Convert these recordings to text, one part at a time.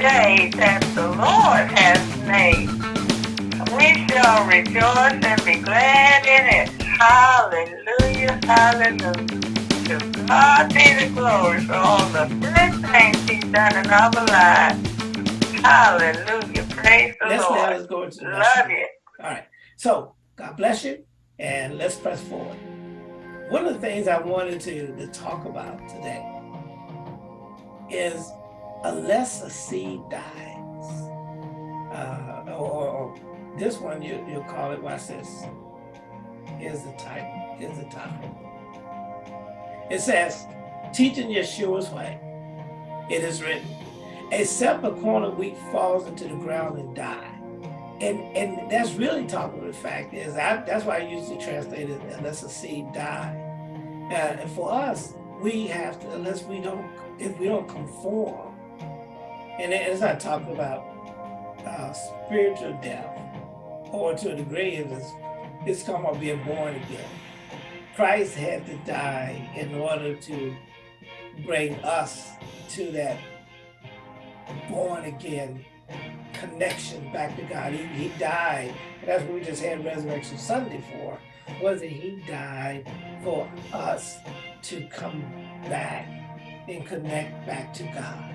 day that the Lord has made. We shall rejoice and be glad in it. Hallelujah, hallelujah. To God be the glory for all the good things he's done in our lives. Hallelujah. Praise the let's Lord. Let's go into the Love you. All right. So, God bless you, and let's press forward. One of the things I wanted to, to talk about today is unless a seed dies, uh, or, or, this one you, you'll call it, watch this. Here's the title, here's the topic. It says, teaching Yeshua's way. It is written, except a corn of wheat falls into the ground and dies And and that's really talking the fact is, I, that's why I usually translate it, unless a seed die. Uh, and for us, we have to, unless we don't, if we don't conform, and it's not talking about uh, spiritual death, or to a degree, it's, it's talking about being born again. Christ had to die in order to bring us to that born again connection back to God. He, he died. That's what we just had Resurrection Sunday for. Was it he died for us to come back and connect back to God.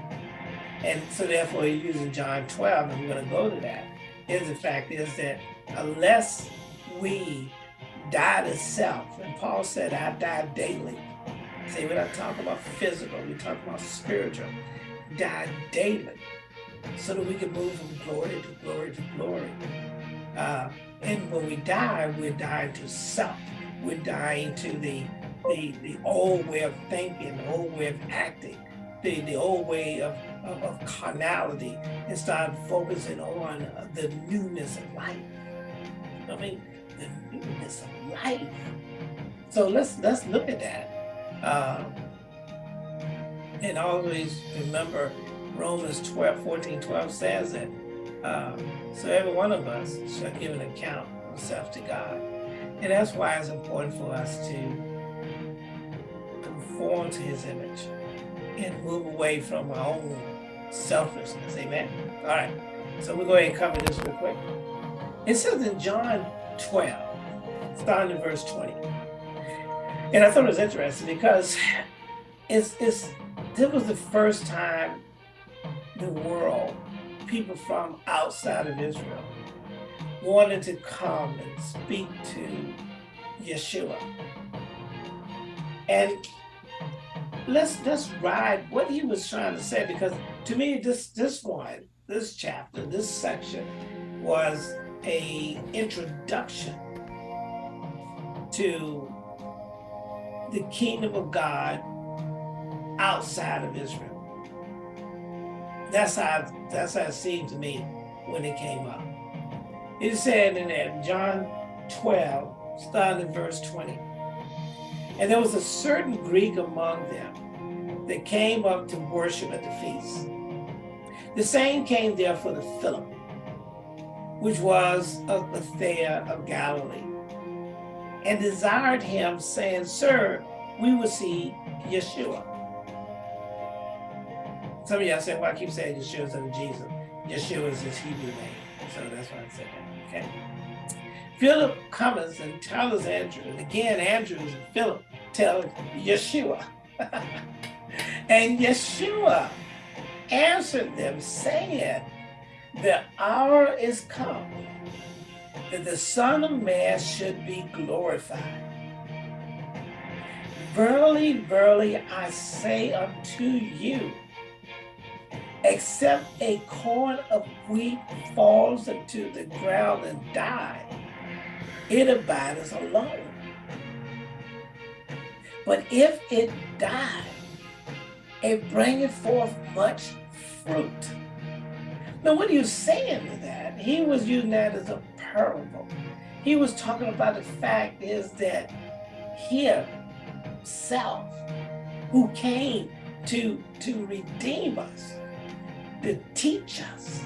And so therefore he's using John 12, and we're going to go to that, is the fact is that unless we die to self, and Paul said, I die daily. See, we're not talking about physical, we're talking about spiritual. Die daily so that we can move from glory to glory to glory. Uh, and when we die, we're dying to self. We're dying to the, the, the old way of thinking, the old way of acting, the, the old way of, of, of carnality, and start focusing on the newness of life. I mean, the newness of life. So let's let's look at that. Uh, and always remember Romans 12, 14, 12 says that, uh, so every one of us shall give an account of himself to God. And that's why it's important for us to conform to his image and move away from our own selfishness, amen? All right, so we'll go ahead and cover this real quick. It says in John 12, starting in verse 20. And I thought it was interesting because it's, it's, this was the first time the world, people from outside of Israel, wanted to come and speak to Yeshua. And let's let's ride what he was trying to say because to me this this one, this chapter, this section was a introduction to the kingdom of God outside of Israel. That's how that's how it seemed to me when it came up. It said in there, John 12, starting in verse 20. And there was a certain Greek among them that came up to worship at the feast. The same came there for the Philip, which was of Bethsaida of Galilee, and desired him, saying, Sir, we will see Yeshua. Some of y'all say, well, I keep saying Yeshua instead of Jesus. Yeshua is his Hebrew name. So that's why I said that, okay? Philip comes and tells Andrew, and again, Andrew and Philip tell Yeshua. and Yeshua answered them saying, the hour is come that the Son of Man should be glorified. Verily, verily, I say unto you, except a corn of wheat falls into the ground and die, it abides alone. But if it die, it bringeth forth much fruit. Now, what are you saying to that? He was using that as a parable. He was talking about the fact is that himself, who came to, to redeem us, to teach us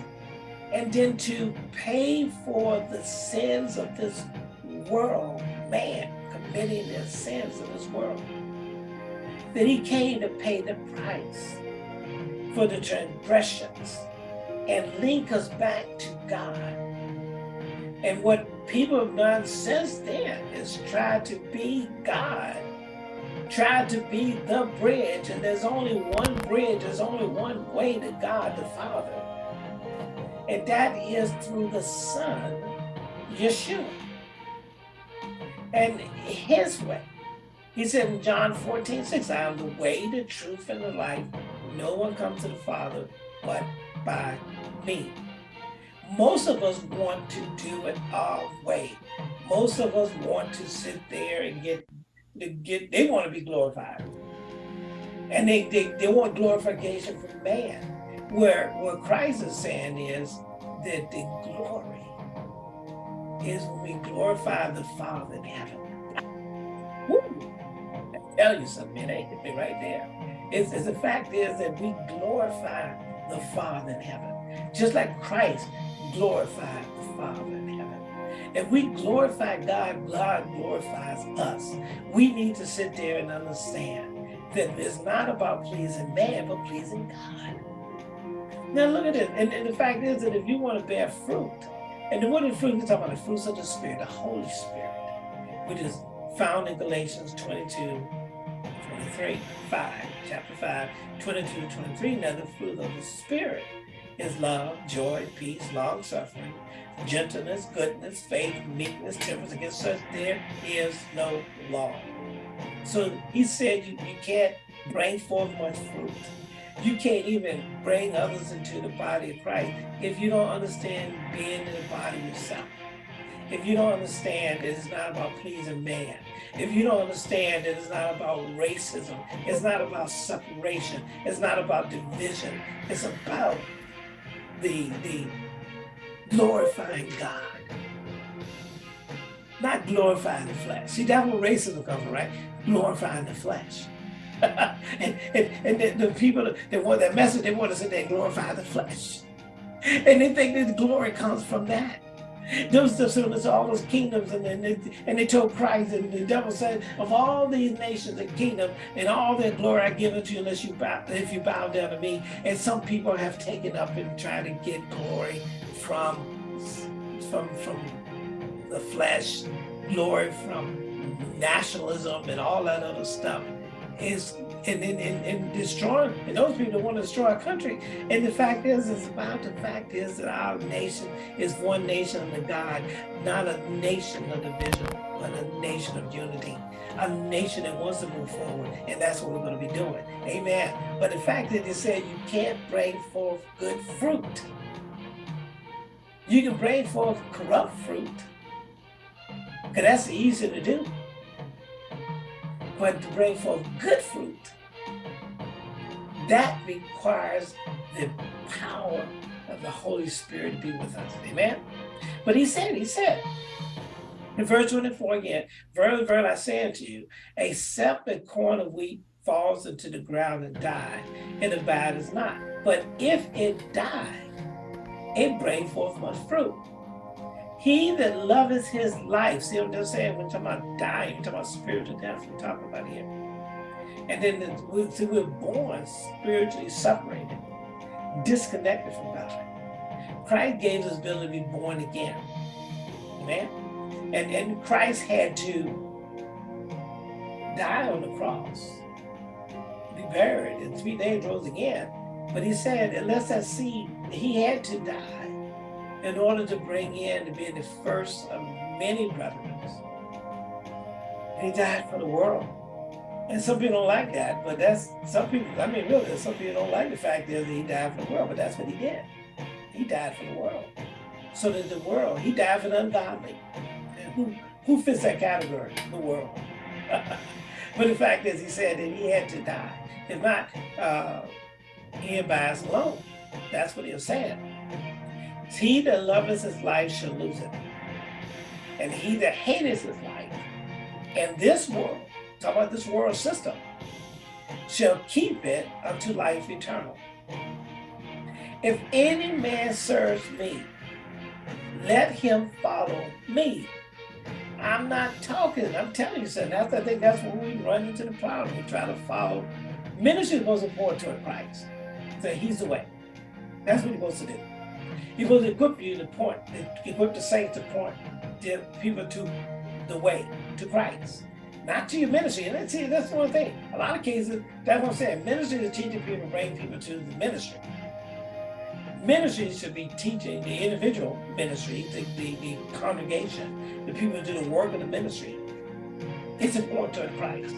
and then to pay for the sins of this world, man committing the sins of this world. That he came to pay the price for the transgressions and link us back to God. And what people have done since then is try to be God, try to be the bridge. And there's only one bridge, there's only one way to God the Father. And that is through the Son, Yeshua. And his way. He said in John 14, 6, I am the way, the truth, and the life. No one comes to the Father but by me. Most of us want to do it our way. Most of us want to sit there and get, get they want to be glorified. And they, they, they want glorification from man. Where what Christ is saying is that the glory is when we glorify the Father in heaven. Woo! Tell you something, it ain't me right there. It's, it's the fact is that we glorify the Father in heaven. Just like Christ glorified the Father in heaven. If we glorify God, God glorifies us. We need to sit there and understand that it's not about pleasing man, but pleasing God. Now look at this. And, and the fact is that if you want to bear fruit, and what is fruit? We're talking about the fruits of the Spirit, the Holy Spirit, which is found in Galatians 22, 23, 5, chapter 5, 22 to 23. Now the fruit of the Spirit is love, joy, peace, long suffering, gentleness, goodness, faith, meekness, temperance. Against such there is no law. So he said you, you can't bring forth much fruit. You can't even bring others into the body of Christ if you don't understand being in the body yourself. If you don't understand it's not about pleasing man, if you don't understand it's not about racism, it's not about separation, it's not about division, it's about the, the glorifying God. Not glorifying the flesh. See, that's where racism comes from, right? Glorifying the flesh. and, and, and the, the, people that want that message, they want to sit there and glorify the flesh. And they think that glory comes from that. Those the all those kingdoms, and then they, and they told Christ, and the devil said, "Of all these nations and kingdom and all their glory, I give it to you unless you bow, if you bow down to me." And some people have taken up and tried to get glory from from from the flesh, glory from nationalism and all that other stuff is and, and, and, and destroy and those people want to destroy our country. And the fact is, is about the fact is that our nation is one nation under God, not a nation of division, but a nation of unity. A nation that wants to move forward, and that's what we're going to be doing. Amen. But the fact that they said you can't bring forth good fruit. You can bring forth corrupt fruit, because that's easy to do but to bring forth good fruit, that requires the power of the Holy Spirit to be with us. Amen? But he said, he said, in verse 24 again, Verily, verily, I say unto you, except a corn of wheat falls into the ground and die, it abides not. But if it die, it bring forth much fruit. He that loveth his life, see what I'm just saying? We're talking about dying, we're talking about spiritual death, we're talking about here. And then the, we, see, we're born spiritually separated, disconnected from God. Christ gave us ability to be born again. Amen? And, and Christ had to die on the cross, be buried, and three days rose again. But he said, unless that seed, he had to die in order to bring in to be the first of many. And he died for the world. And some people don't like that, but that's some people, I mean, really, some people don't like the fact that he died for the world, but that's what he did. He died for the world. So that the world, he died for the ungodly. And who, who fits that category? The world. but the fact is, he said that he had to die. If not, uh, he abides alone. That's what he was saying. He that loveth his life shall lose it. And he that hateth his life and this world, talk about this world system, shall keep it unto life eternal. If any man serves me, let him follow me. I'm not talking, I'm telling you something. That's, I think that's when we run into the problem. We try to follow. Ministry is supposed to point Christ. So he's the way. That's what he's supposed to do. He will equip you to point, equip the saints to point the people to the way, to Christ. Not to your ministry. And see, that's one thing. A lot of cases, that's what I'm saying. Ministry is teaching people to bring people to the ministry. Ministry should be teaching the individual ministry, the, the, the congregation, the people who do the work of the ministry. It's important to Christ.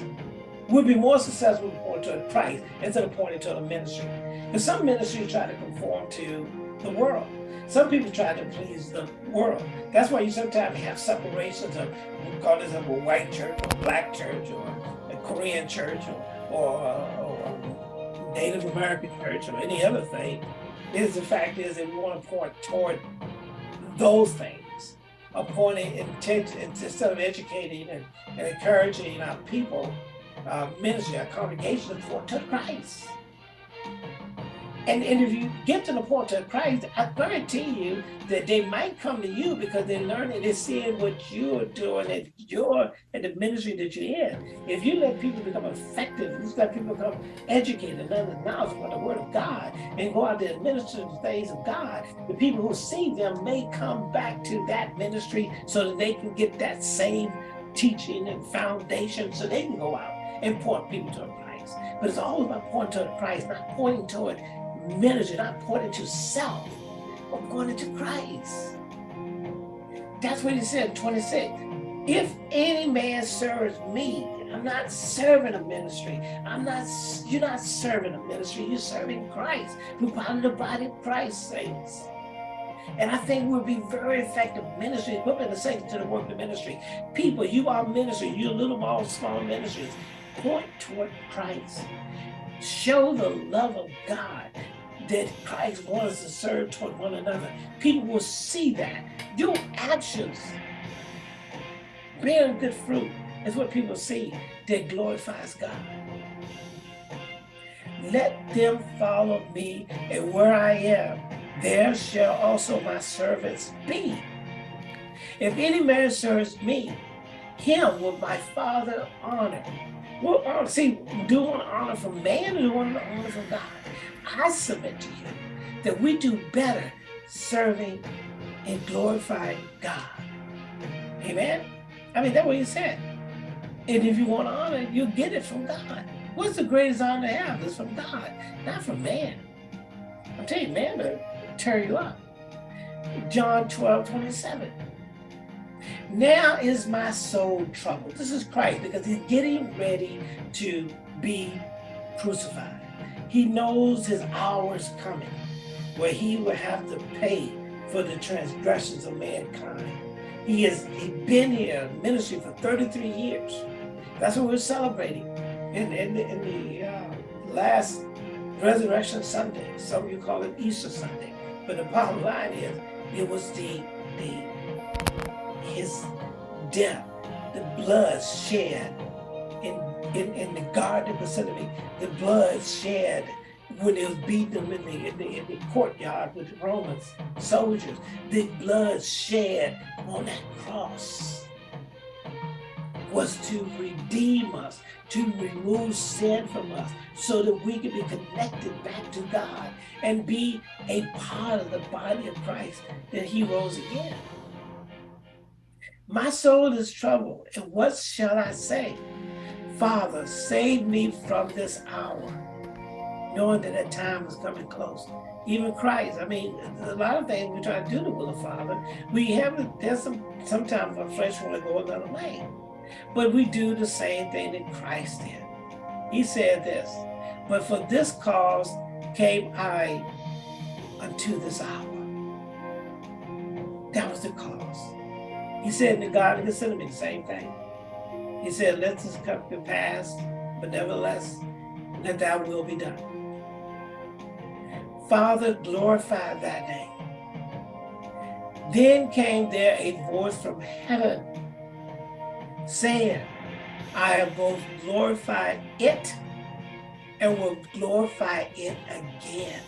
We'll be more successful pointing to Christ instead of pointing to the ministry. Because some ministries try to conform to the world. Some people try to please the world. That's why you sometimes have separations of, we call this a white church or black church or a Korean church or, or, or Native American church or any other thing. Is the fact is that we want to point toward those things, a intent instead of educating and, and encouraging our people, uh, ministry, our congregation to point to Christ. And, and if you get to the point of Christ, I guarantee you that they might come to you because they're learning, they're seeing what you're doing at your at the ministry that you're in. If you let people become effective, if you let people become educated learn the knowledge about the word of God and go out there and minister the things of God, the people who see them may come back to that ministry so that they can get that same teaching and foundation so they can go out and point people to Christ. But it's all about pointing to Christ, not pointing toward ministry, not pointing to self, but pointing to Christ. That's what he said in 26. If any man serves me, I'm not serving a ministry. I'm not, you're not serving a ministry, you're serving Christ. We're part of the body of Christ, saints. And I think we'll be very effective ministry, equipping the saints to the work of ministry. People, you are ministry, you're little, small, small ministries. Point toward Christ. Show the love of God that Christ wants to serve toward one another. People will see that. Your actions bearing good fruit is what people see that glorifies God. Let them follow me, and where I am, there shall also my servants be. If any man serves me, him will my Father honor. Well, uh, see, do want honor from man or do want honor from God? I submit to you that we do better serving and glorifying God. Amen? I mean, that's what he said. And if you want honor, you get it from God. What's the greatest honor to have? It's from God, not from man. I'm telling you, man will tear you up. John 12, 27. Now is my soul troubled. This is Christ because he's getting ready to be crucified. He knows his hour is coming where he will have to pay for the transgressions of mankind. He has been here in ministry for 33 years. That's what we're celebrating in, in, the, in the uh, last Resurrection Sunday. Some of you call it Easter Sunday. But the bottom line is, it was the, the his death, the blood shed in, in, in the Garden of Gethsemane, the blood shed when they was them in the, in the, in the courtyard with the Romans soldiers, the blood shed on that cross was to redeem us, to remove sin from us, so that we can be connected back to God and be a part of the body of Christ that he rose again. My soul is troubled, and what shall I say? Father, save me from this hour knowing that that time is coming close. Even Christ, I mean, a lot of things we try to do the will of Father. We have, there's some, sometimes our flesh want to go another way. But we do the same thing that Christ did. He said this, but for this cause came I unto this hour. That was the cause. He said in the Garden of Gethsemane, the same thing. He said, let this come to pass, but nevertheless, let thy will be done. Father, glorify thy name. Then came there a voice from heaven saying, I have both glorified it and will glorify it again.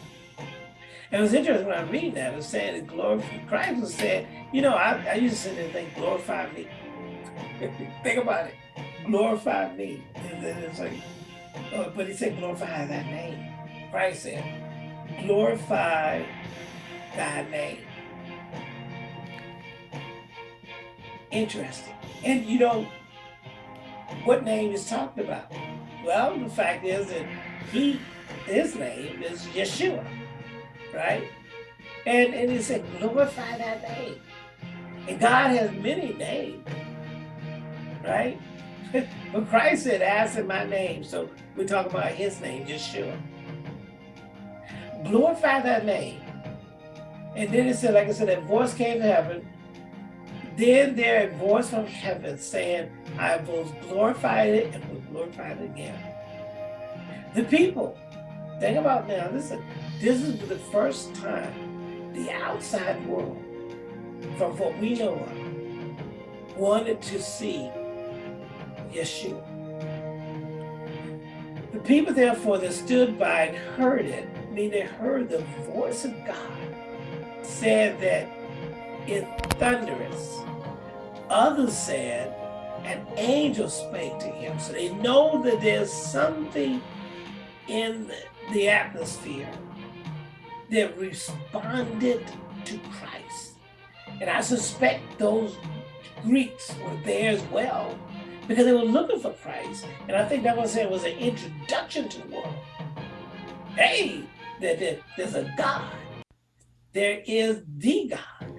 It was interesting when I read that, it was saying that glorify, Christ was saying, you know, I, I used to sit there and think, glorify me. think about it, glorify me. And then it's like, oh, but he said, glorify that name. Christ said, glorify thy name. Interesting. And you know, what name is talked about? Well, the fact is that he, his name is Yeshua, right? And, and he said, glorify that name. And God has many names, right? but Christ said, ask in my name. So we talk about his name, Yeshua. Glorify that name. And then it said, like I said, that voice came to heaven. Then there a voice from heaven saying, I both glorified it and will glorify it again. The people, think about now, is, this is the first time the outside world, from what we know of, wanted to see Yeshua. The people, therefore, that stood by and heard it, I mean, they heard the voice of God, said that it thunderous. Others said, an angel spake to him. So they know that there's something in the atmosphere that responded to Christ. And I suspect those Greeks were there as well because they were looking for Christ. And I think that was it was an introduction to the world. Hey, there, there, there's a God. There is the God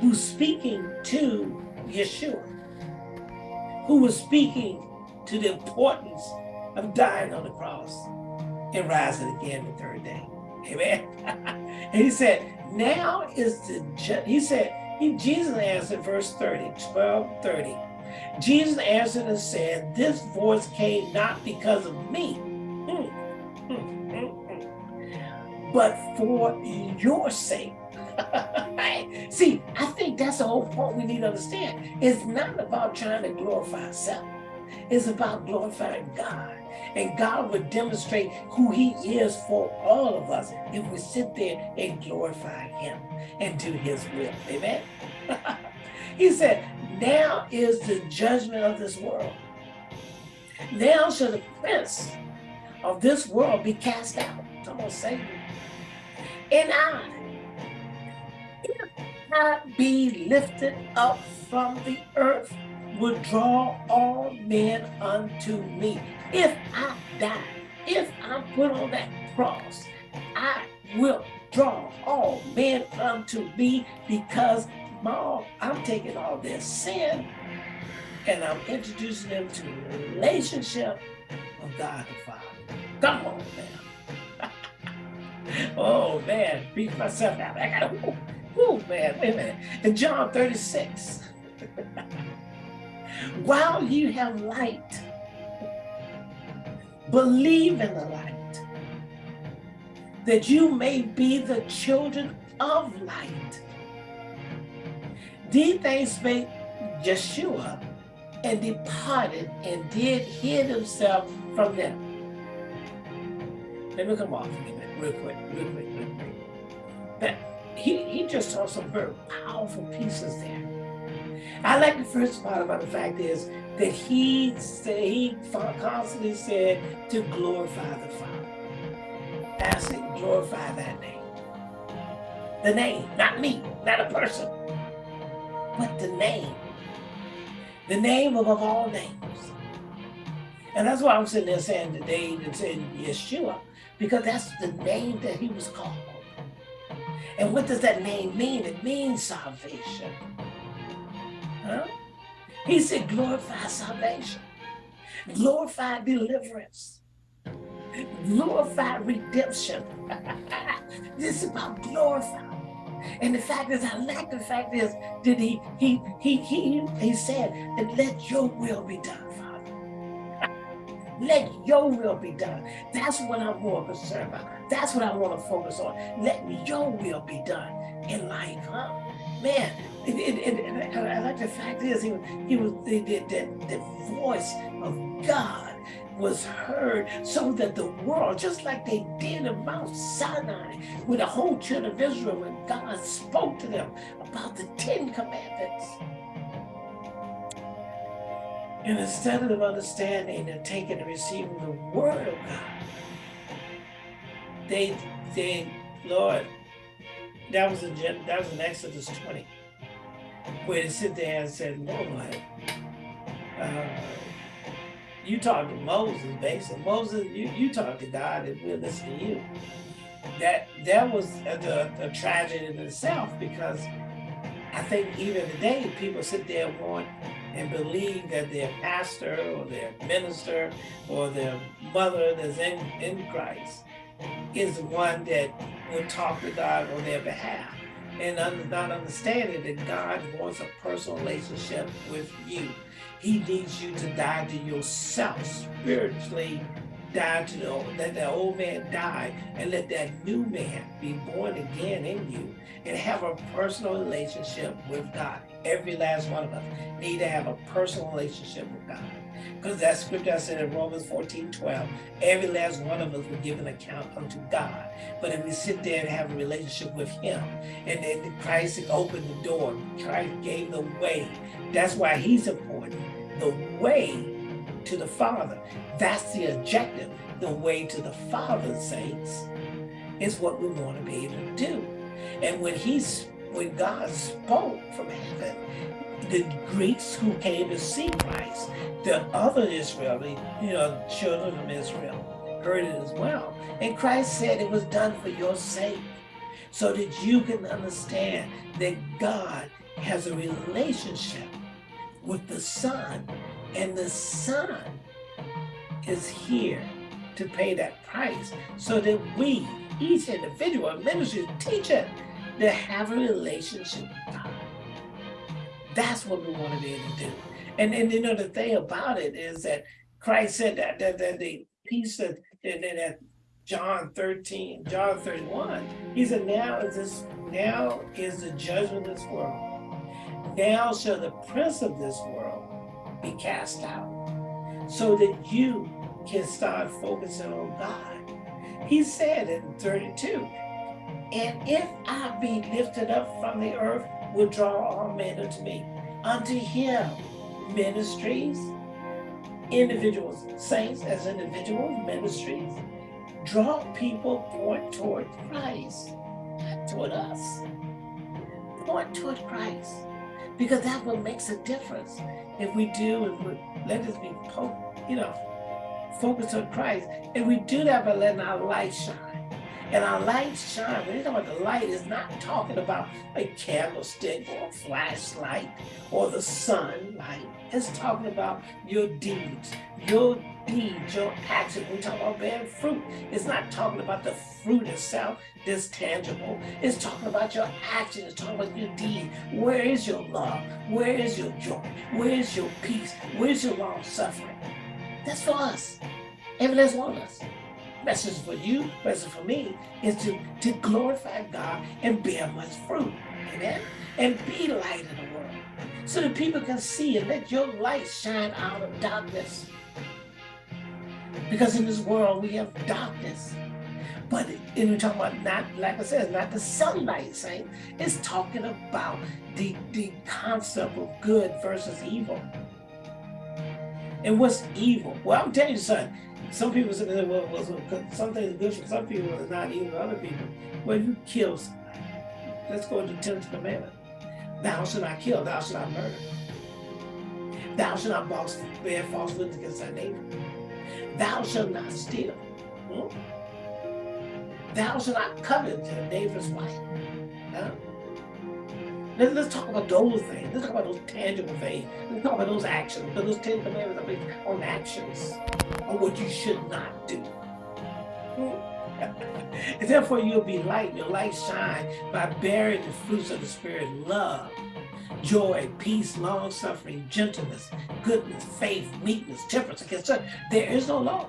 who's speaking to Yeshua, who was speaking to the importance of dying on the cross and rising again the third day. Amen. and he said, now is the, he said, he, Jesus answered verse 30, 12, 30. Jesus answered and said, this voice came not because of me, hmm, hmm, hmm, but for your sake. See, I think that's the whole point we need to understand. It's not about trying to glorify self. It's about glorifying God. And God would demonstrate who he is for all of us if we sit there and glorify him and do his will. Amen? he said, now is the judgment of this world. Now shall the prince of this world be cast out. Come on, Satan. And I, if I be lifted up from the earth, would draw all men unto me. If I die, if I'm put on that cross, I will draw all men unto me because Mom, I'm taking all their sin and I'm introducing them to the relationship of God the Father. Come on, man. oh, man. Beat myself out. I gotta, whoo, whoo, man. Wait a minute. In John 36, while you have light, believe in the light, that you may be the children of light. These things spake Yeshua and departed and did hid himself from them. Let me come off a minute, real quick, real quick, real quick. But he, he just saw some very powerful pieces there. I like the first part about the fact is that he said, he constantly said to glorify the Father. Ask it, glorify that name. The name, not me, not a person but the name. The name above all names. And that's why I'm sitting there saying today and saying Yeshua, because that's the name that he was called. And what does that name mean? It means salvation. He said glorify salvation, glorify deliverance, glorify redemption. this is about glorifying. And the fact is, I like the fact is that he he he he he said that let your will be done, Father. let your will be done. That's what I'm more concerned about. That's what I want to focus on. Let your will be done in life, huh? Man, it, it, it, I like the fact is he, he was the, the, voice of God was heard so that the world, just like they did in Mount Sinai with the whole children of Israel when God spoke to them about the Ten Commandments. And instead of understanding and taking and receiving the word of God, they, they, Lord, that was in that was in Exodus 20, where they sit there and said, Lord, uh, you talk to Moses, basically. Moses, you, you talk to God and we'll listen to you. That that was the, the tragedy in itself because I think even today people sit there and want and believe that their pastor or their minister or their mother that's in, in Christ is the one that will talk to God on their behalf and not understanding that God wants a personal relationship with you. He needs you to die to yourself spiritually, die to the let that old man die and let that new man be born again in you and have a personal relationship with God. Every last one of us need to have a personal relationship with God. Because that scripture I said in Romans 14, 12, every last one of us will give an account unto God. But if we sit there and have a relationship with him, and then Christ opened the door, Christ gave the way. That's why he's important. The way to the Father. That's the objective. The way to the Father, saints, is what we want to be able to do. And when he's when God spoke from heaven, the Greeks who came to see Christ, the other Israeli, you know, children of Israel, heard it as well. And Christ said it was done for your sake, so that you can understand that God has a relationship with the Son, and the Son is here to pay that price so that we, each individual, ministry, teacher, to have a relationship with God. That's what we want to to do. And, and you know, the thing about it is that Christ said that, that, that the piece that, that, that John 13, John 31, he said, now is this, now is the judgment of this world. Now shall the prince of this world be cast out so that you can start focusing on God. He said in 32, and if I be lifted up from the earth, will draw all men unto me. Unto him, ministries, individuals, saints as individuals, ministries, draw people point toward Christ, toward us. Point toward Christ. Because that what makes a difference. If we do, if we let us be, you know, focused on Christ, and we do that by letting our light shine. And our light shine. When you talk about the light, is not talking about a candlestick or a flashlight or the sunlight. It's talking about your deeds, your deeds, your action. When we talk about bearing fruit, it's not talking about the fruit itself that's tangible. It's talking about your action. It's talking about your deed. Where is your love? Where is your joy? Where is your peace? Where's your long suffering? That's for us. Every last one of us message for you, message for me, is to, to glorify God and bear much fruit. Amen? And be light in the world. So that people can see and let your light shine out of darkness. Because in this world we have darkness. But and we're talking about not, like I said, not the sunlight, saying it's talking about the, the concept of good versus evil. And what's evil? Well, I'm telling you son. Some people say, well, well, something is good for some people and not evil for other people. Well, you kill somebody. Let's go to the 10th commandment. Thou shalt not kill, thou shalt not murder. Thou shalt not box, bear false witness against thy neighbor. Thou shalt not steal. Hmm? Thou shalt not covet your neighbor's wife. Huh? Let's, let's talk about those things. Let's talk about those tangible things. Let's talk about those actions. Because those Ten Commandments are based on actions, on what you should not do. and therefore you'll be light, your light shine by bearing the fruits of the Spirit, love, joy, peace, long suffering, gentleness, goodness, faith, meekness, temperance. Against such, there is no law.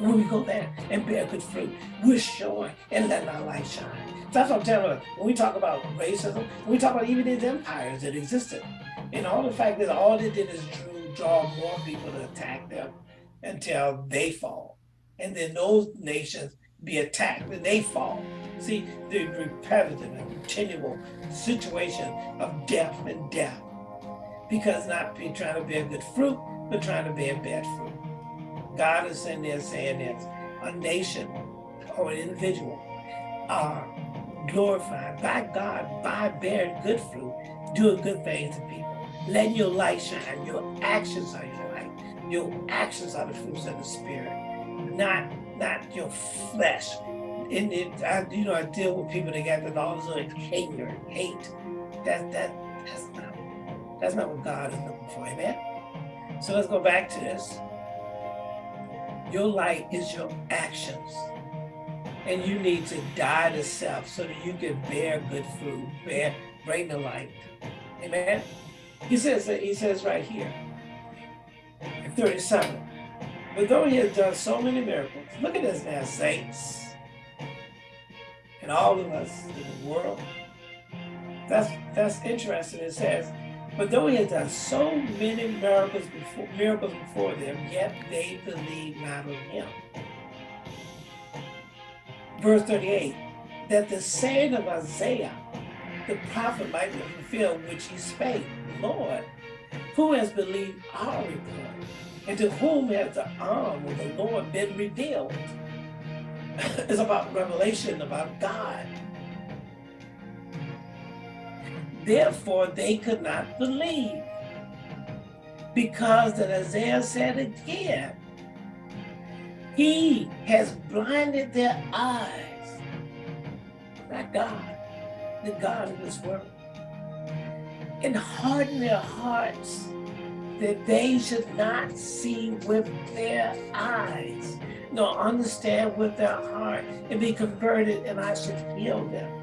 When we go there and bear good fruit, we're showing and letting our light shine. That's what I'm telling you. When we talk about racism, we talk about even these empires that existed. And all the fact that all they did is drew, draw more people to attack them until they fall. And then those nations be attacked and they fall. See, the repetitive and continual situation of death and death. Because not be trying to bear good fruit, but trying to bear bad fruit. God is in there saying that a nation or an individual are glorified by God by bearing good fruit, doing good things to people. Letting your light shine. Your actions are your light. Your actions are the fruits of the spirit, not not your flesh. And it, I, you know, I deal with people that got that all this anger, hate. That that that's not that's not what God is looking for. Amen. So let's go back to this. Your light is your actions. And you need to die to self so that you can bear good fruit, bear, bring the light. Amen. He says that he says right here, 37. But though he has done so many miracles, look at this now, saints. And all of us in the world. That's that's interesting. It says, but though he has done so many miracles before miracles before them, yet they believe not on him. Verse 38, that the saying of Isaiah, the prophet might be fulfilled, which he spake, Lord, who has believed our report? And to whom has the arm of the Lord been revealed? it's about revelation about God. Therefore, they could not believe. Because that Isaiah said again, he has blinded their eyes. Not God, the God of this world. And hardened their hearts that they should not see with their eyes, nor understand with their heart, and be converted, and I should heal them.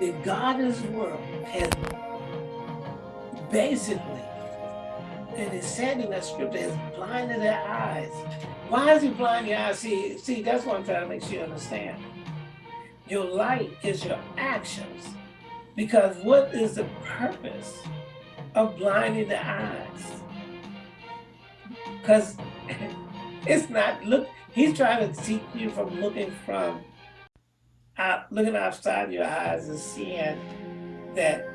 The God of this world has basically, and it's said in that scripture, has blinded their eyes. Why is he blinding your eyes? See, see, that's what I'm trying to make sure you understand. Your light is your actions. Because what is the purpose of blinding the eyes? Because it's not, look, he's trying to keep you from looking from, out, looking outside your eyes and seeing that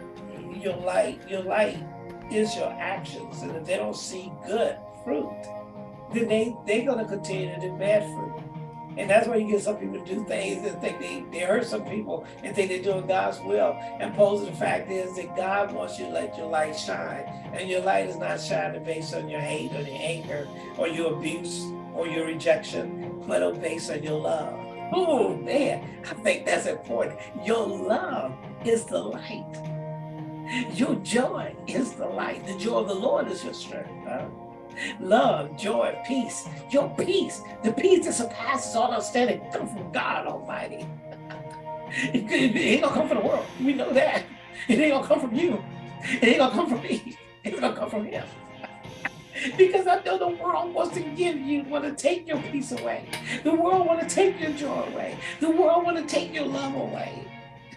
your light, your light is your actions. And if they don't see good fruit, then they, they're gonna continue to do bad fruit. And that's why you get some people to do things and think they, they hurt some people and think they're doing God's will. And pose the fact is that God wants you to let your light shine. And your light is not shining based on your hate or your anger or your abuse or your rejection, but based on your love. Oh man, I think that's important. Your love is the light. Your joy is the light. The joy of the Lord is your strength. Huh? Love, joy, peace. Your peace, the peace that surpasses all understanding, come from God Almighty. it, it, ain't gonna come from the world. We know that. It ain't gonna come from you. It ain't gonna come from me. It's gonna come from Him. Because I know the world wants to give you, want to take your peace away. The world want to take your joy away. The world want to take your love away.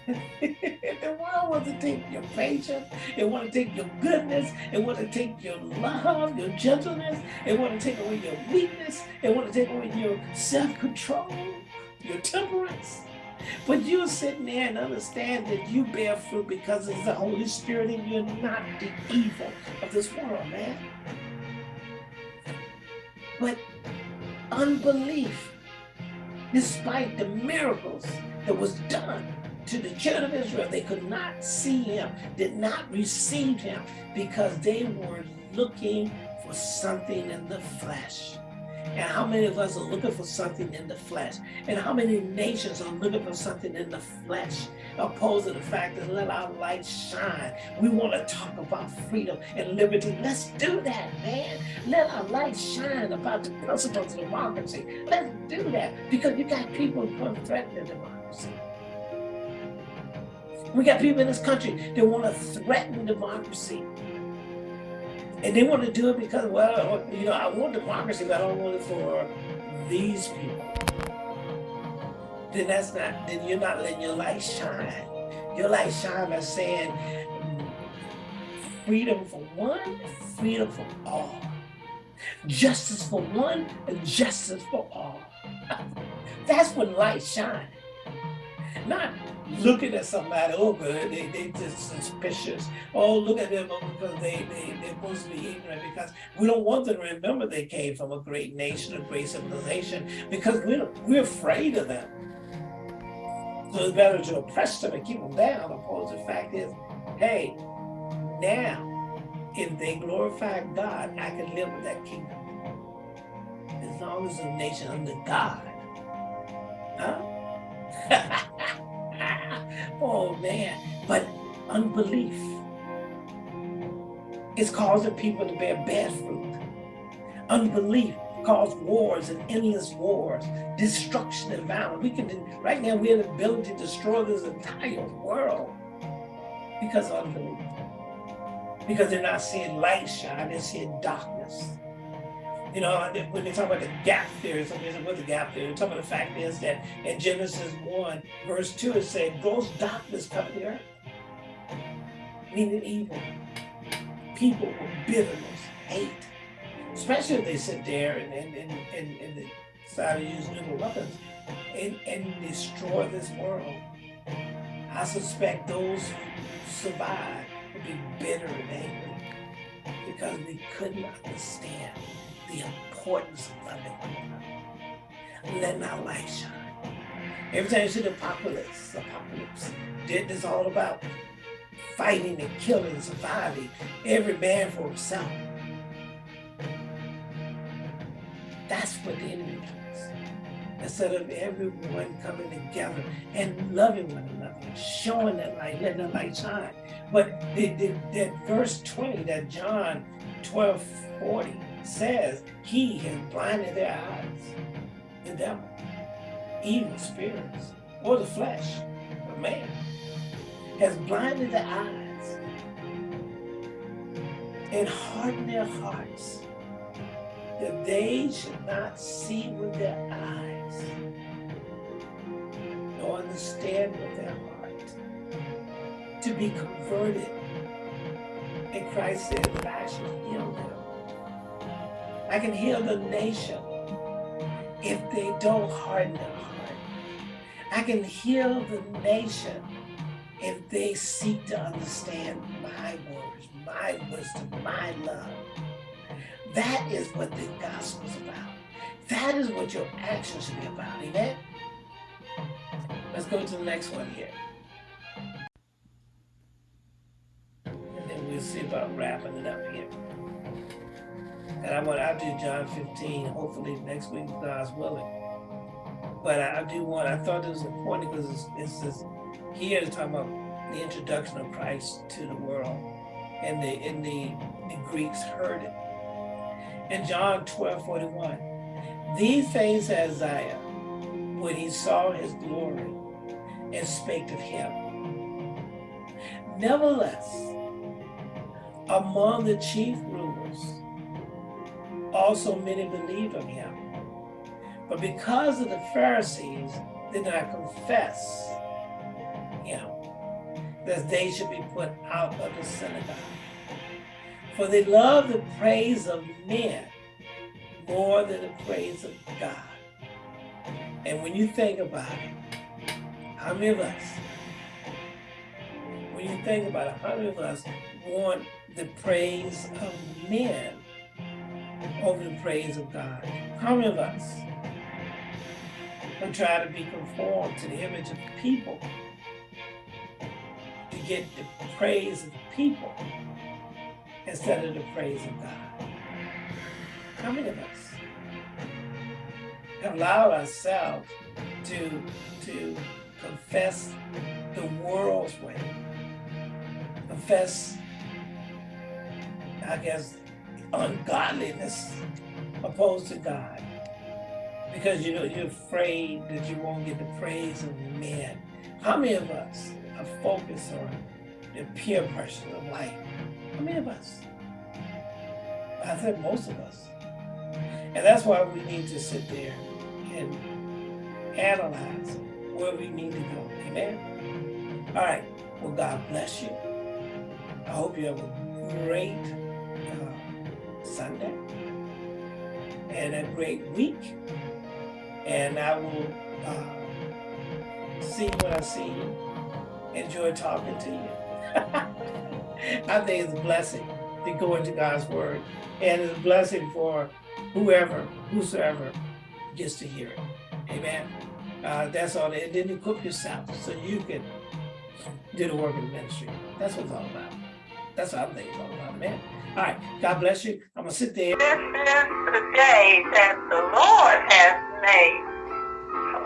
the world wants to take your patience, it want to take your goodness, it want to take your love, your gentleness, it want to take away your weakness, it want to take away your self-control, your temperance. But you're sitting there and understand that you bear fruit because it's the Holy Spirit and you're not the evil of this world, man. But unbelief, despite the miracles that was done, to the children of Israel. They could not see him, did not receive him because they were looking for something in the flesh. And how many of us are looking for something in the flesh? And how many nations are looking for something in the flesh? Opposed to the fact that let our light shine. We want to talk about freedom and liberty. Let's do that, man. Let our light shine about the principles of democracy. Let's do that because you got people who are threatening democracy. We got people in this country that want to threaten democracy. And they want to do it because, well, you know, I want democracy, but I don't want it for these people. Then that's not, then you're not letting your light shine. Your light shine by saying freedom for one, freedom for all. Justice for one and justice for all. That's when light shine. Not looking at somebody, oh, good, they, they just suspicious. Oh, look at them oh, because they, they, they're supposed to be ignorant because we don't want them to remember they came from a great nation, a great civilization, because we're, we're afraid of them. So it's better to oppress them and keep them down, opposed to the fact is, hey, now, if they glorify God, I can live with that kingdom. As long as a nation under God. Huh? But unbelief is causing people to bear bad fruit. Unbelief causes wars and endless wars, destruction and violence. We can, right now we have the ability to destroy this entire world because of unbelief. Because they're not seeing light shine, they're seeing darkness. You know, when they talk about the gap theory, somebody said, what's the gap theory? Some about the fact is that in Genesis 1, verse 2, it said, gross darkness the earth. Meaning evil. People with bitterness, hate. Especially if they sit there and, and, and, and, and decide to use nuclear weapons and, and destroy this world. I suspect those who survive will be bitter and angry because we couldn't understand the importance of loving one another. Letting our light shine. Every time you see the apocalypse, apocalypse, it's all about fighting and killing, surviving, every man for himself. That's what the enemy does. Instead of everyone coming together and loving one another, showing that light, letting that light shine. But the, the, that verse 20, that John 12, 40, says he has blinded their eyes, the devil, evil spirits, or the flesh of man, has blinded their eyes and hardened their hearts that they should not see with their eyes nor understand with their heart to be converted. And Christ said, I shall heal them I can heal the nation if they don't harden their heart. I can heal the nation if they seek to understand my words, my wisdom, my love. That is what the gospel is about. That is what your actions should be about. Amen? Let's go to the next one here. And then we'll see about wrapping it up here. And I want, I'll do John 15, hopefully next week, God's willing. But I, I do want, I thought it was important because it's, it's this, here it's talking about the introduction of Christ to the world. And the, and the, the Greeks heard it. In John 12, 41, these things Isaiah, when he saw his glory and spake of him. Nevertheless, among the chief rulers also many believed on him. But because of the Pharisees did not confess him, that they should be put out of the synagogue. For they love the praise of men more than the praise of God. And when you think about it, how many of us, when you think about it, how many of us want the praise of men over the praise of God. How many of us will try to be conformed to the image of the people to get the praise of people instead of the praise of God? How many of us allow ourselves to, to confess the world's way, confess, I guess, ungodliness opposed to God. Because you know you're afraid that you won't get the praise of men. How many of us are focused on the peer pressure of life? How many of us? I said most of us. And that's why we need to sit there and analyze where we need to go. Amen? All right. Well, God bless you. I hope you have a great Sunday and a great week. And I will uh, see when I see you. enjoy talking to you. I think it's a blessing to go into God's word. And it's a blessing for whoever, whosoever gets to hear it. Amen. Uh, that's all. And then equip yourself so you can do the work of the ministry. That's what it's all about. That's what I think it's all about, man. All right. God bless you. I'm going to sit there. This is the day that the Lord has made.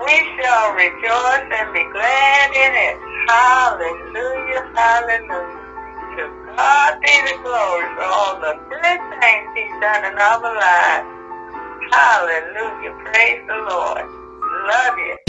We shall rejoice and be glad in it. Hallelujah, hallelujah. To God be the glory for all the good things he's done in our lives. Hallelujah. Praise the Lord. Love you.